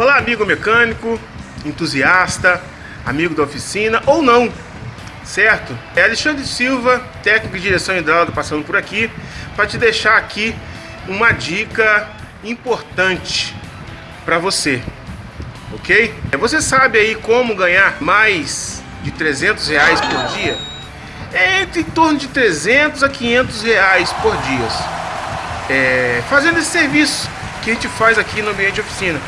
Olá, amigo mecânico, entusiasta, amigo da oficina ou não, certo? É Alexandre Silva, técnico de direção hidráulica, passando por aqui para te deixar aqui uma dica importante para você, ok? Você sabe aí como ganhar mais de 300 reais por dia? É entre em torno de 300 a 500 reais por dia, é, fazendo esse serviço que a gente faz aqui no ambiente de oficina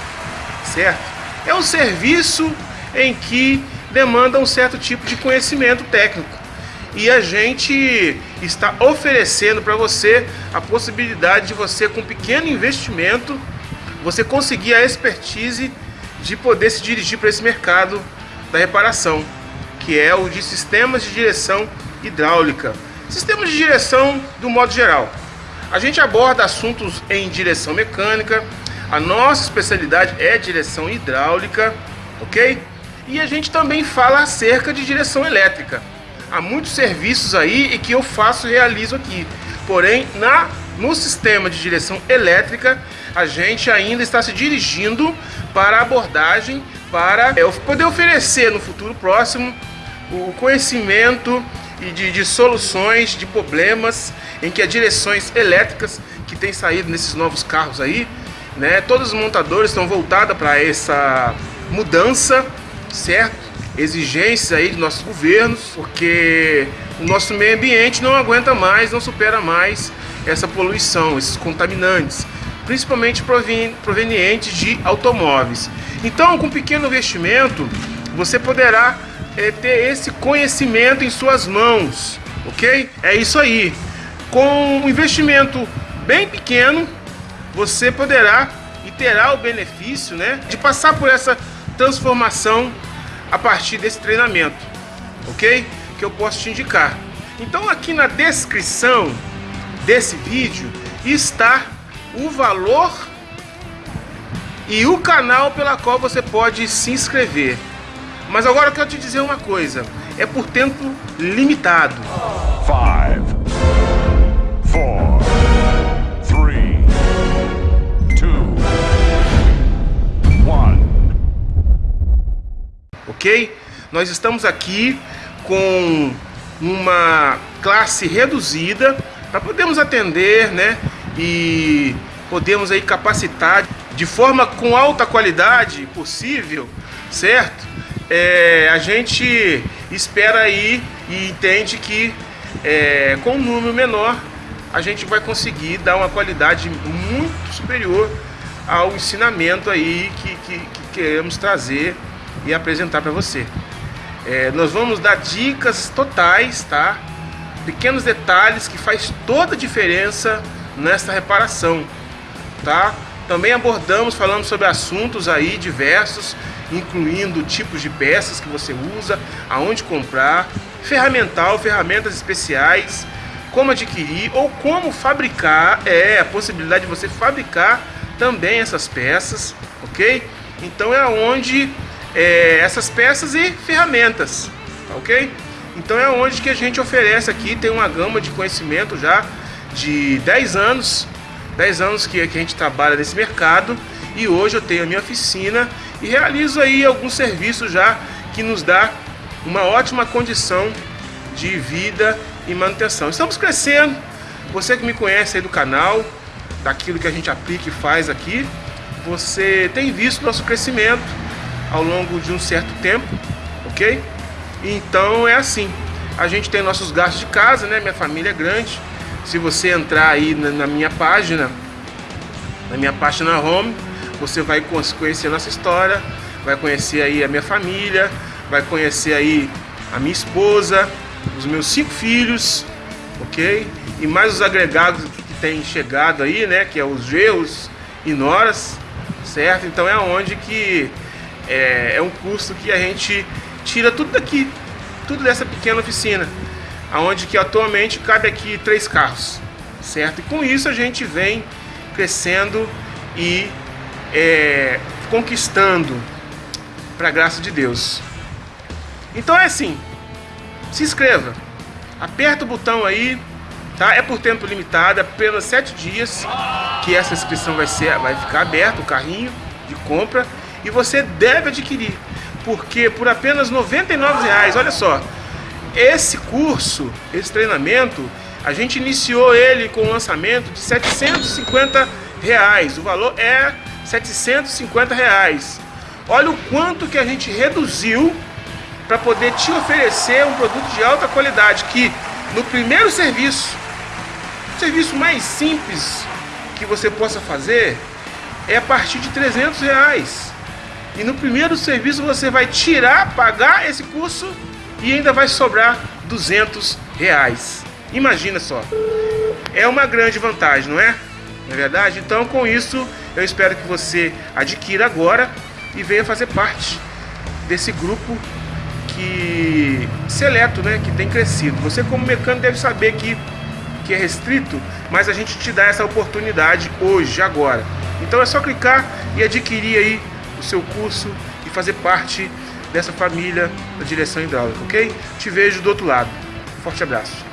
certo? É um serviço em que demanda um certo tipo de conhecimento técnico. E a gente está oferecendo para você a possibilidade de você, com um pequeno investimento, você conseguir a expertise de poder se dirigir para esse mercado da reparação, que é o de sistemas de direção hidráulica. Sistemas de direção do modo geral. A gente aborda assuntos em direção mecânica, a nossa especialidade é direção hidráulica, ok? E a gente também fala acerca de direção elétrica. Há muitos serviços aí e que eu faço e realizo aqui. Porém, na, no sistema de direção elétrica, a gente ainda está se dirigindo para a abordagem para é, poder oferecer no futuro próximo o conhecimento e de, de, soluções de problemas em que as direções elétricas que têm saído nesses novos carros aí né? Todos os montadores estão voltados para essa mudança, certo? Exigências aí de nossos governos, porque o nosso meio ambiente não aguenta mais, não supera mais essa poluição, esses contaminantes, principalmente provenientes de automóveis. Então, com pequeno investimento, você poderá é, ter esse conhecimento em suas mãos, ok? É isso aí. Com um investimento bem pequeno, você poderá e terá o benefício né, de passar por essa transformação a partir desse treinamento, ok? Que eu posso te indicar. Então aqui na descrição desse vídeo está o valor e o canal pela qual você pode se inscrever. Mas agora eu quero te dizer uma coisa, é por tempo limitado. Five. Ok? Nós estamos aqui com uma classe reduzida para podermos atender, né? E podemos aí capacitar de forma com alta qualidade possível, certo? É, a gente espera aí e entende que é, com um número menor a gente vai conseguir dar uma qualidade muito superior ao ensinamento aí que, que, que queremos trazer e apresentar para você. É, nós vamos dar dicas totais, tá? Pequenos detalhes que faz toda a diferença nesta reparação, tá? Também abordamos, falando sobre assuntos aí diversos, incluindo tipos de peças que você usa, aonde comprar, ferramental, ferramentas especiais, como adquirir ou como fabricar, é a possibilidade de você fabricar também essas peças, ok? Então é onde é, essas peças e ferramentas, tá ok? Então é onde que a gente oferece aqui, tem uma gama de conhecimento já de 10 anos, 10 anos que, que a gente trabalha nesse mercado e hoje eu tenho a minha oficina e realizo aí alguns serviços já que nos dá uma ótima condição de vida e manutenção. Estamos crescendo, você que me conhece aí do canal, daquilo que a gente aplica e faz aqui, você tem visto nosso crescimento ao longo de um certo tempo, ok? Então é assim, a gente tem nossos gastos de casa, né? Minha família é grande. Se você entrar aí na, na minha página, na minha página home, você vai conhecer a nossa história, vai conhecer aí a minha família, vai conhecer aí a minha esposa, os meus cinco filhos, ok? E mais os agregados que têm chegado aí, né? Que é os gerros e noras, certo? Então é onde que é, é um custo que a gente tira tudo daqui, tudo dessa pequena oficina, aonde que atualmente cabe aqui três carros, certo? E com isso a gente vem crescendo e é, conquistando para graça de Deus. Então é assim, se inscreva, aperta o botão aí, tá? É por tempo limitado, é apenas sete dias que essa inscrição vai ser, vai ficar aberta o carrinho de compra E você deve adquirir, porque por apenas R$ 99,00, olha só, esse curso, esse treinamento, a gente iniciou ele com um lançamento de 750 reais. O valor é 750 reais. Olha o quanto que a gente reduziu para poder te oferecer um produto de alta qualidade que no primeiro serviço, o serviço mais simples que você possa fazer é a partir de 300 reais. E no primeiro serviço você vai tirar, pagar esse curso e ainda vai sobrar 200 reais. Imagina só. É uma grande vantagem, não é? Não é verdade? Então com isso eu espero que você adquira agora e venha fazer parte desse grupo que seleto, né, que tem crescido. Você como mecânico deve saber que que é restrito, mas a gente te dá essa oportunidade hoje, agora. Então é só clicar e adquirir aí o seu curso e fazer parte dessa família da direção hidráulica, ok? Te vejo do outro lado. Forte abraço.